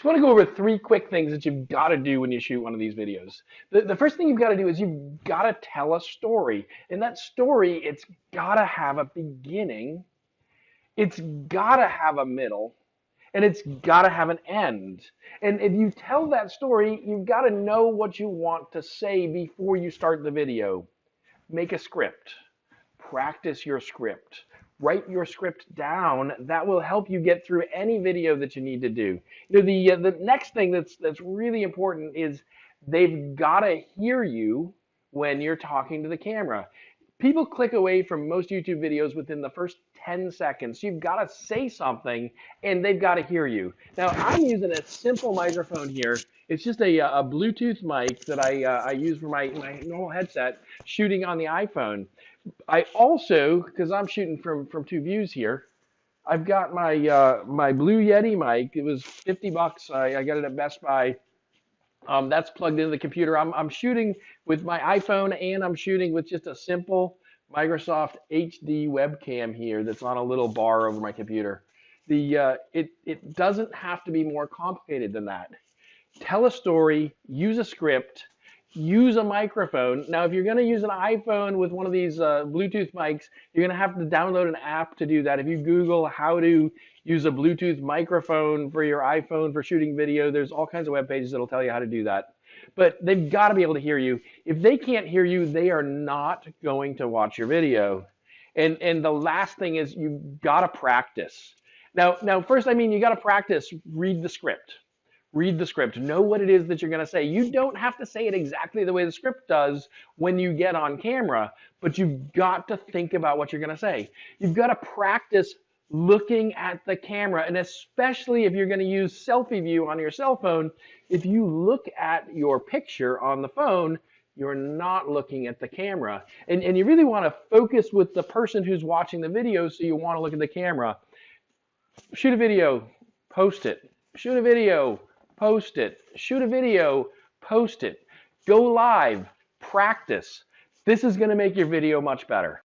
Just want to go over three quick things that you've got to do when you shoot one of these videos. The, the first thing you've got to do is you've got to tell a story. And that story, it's got to have a beginning, it's got to have a middle, and it's got to have an end. And if you tell that story, you've got to know what you want to say before you start the video. Make a script. Practice your script write your script down. That will help you get through any video that you need to do. You know, the uh, the next thing that's that's really important is they've got to hear you when you're talking to the camera. People click away from most YouTube videos within the first 10 seconds. You've got to say something and they've got to hear you. Now, I'm using a simple microphone here. It's just a, a Bluetooth mic that I, uh, I use for my, my normal headset shooting on the iPhone. I also, because I'm shooting from from two views here, I've got my uh, my Blue Yeti mic. It was 50 bucks. I, I got it at Best Buy. Um, that's plugged into the computer. I'm I'm shooting with my iPhone and I'm shooting with just a simple Microsoft HD webcam here that's on a little bar over my computer. The uh, it it doesn't have to be more complicated than that. Tell a story, use a script, use a microphone. Now, if you're going to use an iPhone with one of these uh, Bluetooth mics, you're going to have to download an app to do that. If you Google how to use a Bluetooth microphone for your iPhone for shooting video, there's all kinds of web pages that'll tell you how to do that. But they've got to be able to hear you. If they can't hear you, they are not going to watch your video. And and the last thing is you've got to practice. Now, now first, I mean, you got to practice. Read the script read the script, know what it is that you're going to say. You don't have to say it exactly the way the script does when you get on camera, but you've got to think about what you're going to say. You've got to practice looking at the camera, and especially if you're going to use selfie view on your cell phone, if you look at your picture on the phone, you're not looking at the camera. And, and you really want to focus with the person who's watching the video, so you want to look at the camera. Shoot a video, post it. Shoot a video, post it. Shoot a video, post it. Go live, practice. This is going to make your video much better.